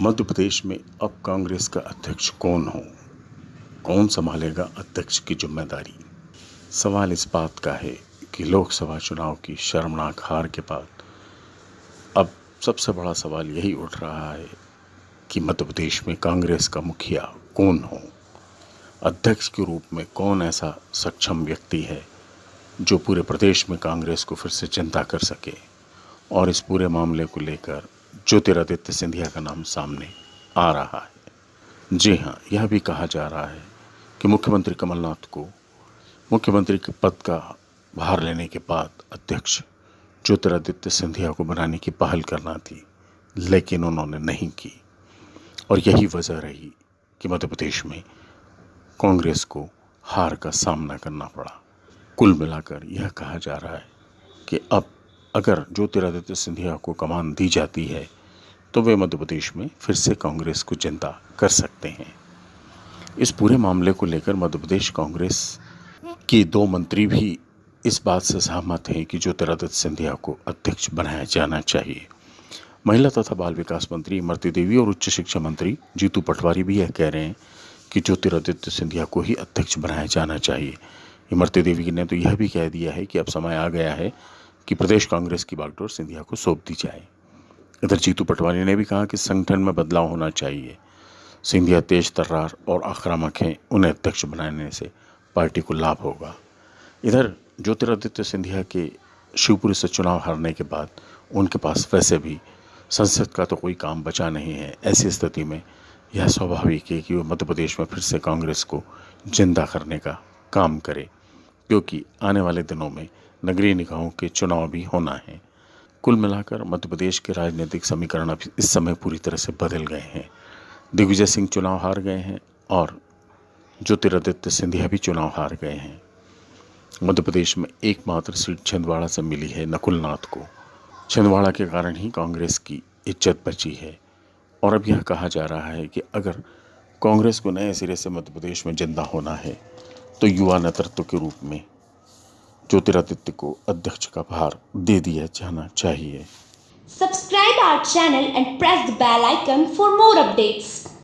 मध्य प्रदेश में अब कांग्रेस का अध्यक्ष कौन हो? कौन संभालेगा अध्यक्ष की ज़िम्मेदारी? सवाल इस बात का है कि लोकसभा चुनाव की शर्मनाक हार के बाद अब सबसे बड़ा सवाल यही उठ रहा है कि मध्य प्रदेश में कांग्रेस का मुखिया कौन हो? अध्यक्ष के रूप में कौन ऐसा सक्षम व्यक्ति है जो पूरे प्रदेश में कांग्रेस को फिर से चिंता कर सके और इस पूरे मामले को लेकर ज्योतिरादित्य सिंधिया का नाम सामने आ रहा है। जी हाँ यह भी कहा जा रहा है कि मुख्यमंत्री कमलनाथ को मुख्यमंत्री के पद का भार लेने के बाद अध्यक्ष ज्योतिरादित्य सिंधिया को बनाने की पहल करना थी, लेकिन उन्होंने नहीं की। और यही वजह रही कि मध्य प्रदेश में कांग्रेस को हार का सामना करना पड़ा। कुल मिलाकर यह कहा जा रहा है कि अब अगर ज्योतिरादित्य सिंधिया को कमान दी जाती है तो वे मध्य प्रदेश में फिर से कांग्रेस को चिंता कर सकते हैं। इस पूरे मामले को लेकर मध्य प्रदेश कांग्रेस के दो मंत्री भी इस बात से सहमत हैं कि ज्योतिरादित्य सिंधिया को अध्यक्ष बनाया जाना चाहिए। महिला तथा बाल विकास मंत्री इमरती देवी और उच्च शिक्षा मंत्री जीतू पटवारी भी यह कह रहे हैं कि ज्योतिरादित्य सिंधिया को ही अध्यक्ष बनाया जाना चाहिए। इमरती देवी ने तो यह भी कह दिया है कि अब समय आ गया है कि प्रदेश कांग्रेस की बागडोर सिंधिया को सौंप दी जाए। इधर जीतू पटवारी ने भी कहा कि संगठन में बदलाव होना चाहिए। सिंधिया तेज तर्रार और आक्रामक हैं, उन्हें अध्यक्ष बनाने से पार्टी को लाभ होगा। इधर ज्योतिरादित्य सिंधिया के शिवपुरी से चुनाव हारने के बाद उनके पास वैसे भी संसद का तो कोई काम बचा नहीं है। ऐसी स्थिति में यह स्वाभाविक है कि वो मध्य प्रदेश में फिर से कांग्रेस को ज़िंदा करने का काम करे, क्योंकि आने वाले दिनों में नगरीय निकायों के चुनाव भी होना है। कुल मिलाकर मध्य प्रदेश के राजनीतिक समीकरण अब इस समय पूरी तरह से बदल गए हैं। दिग्विजय सिंह चुनाव हार गए हैं और ज्योतिरादित्य सिंधिया भी चुनाव हार गए हैं। मध्य प्रदेश में एकमात्र सीट छिंदवाड़ा से मिली है नकुलनाथ को। छिंदवाड़ा के कारण ही कांग्रेस की इज़्ज़त बची है। और अब यह कहा जा रहा है कि अगर कांग्रेस को नए सिरे से मध्य प्रदेश में ज़िंदा होना है तो युवा नेतृत्व के रूप में ज्योतिरादित्य को अध्यक्ष का भार दे दिया जाना चाहिए। Subscribe our channel and press the bell icon for more updates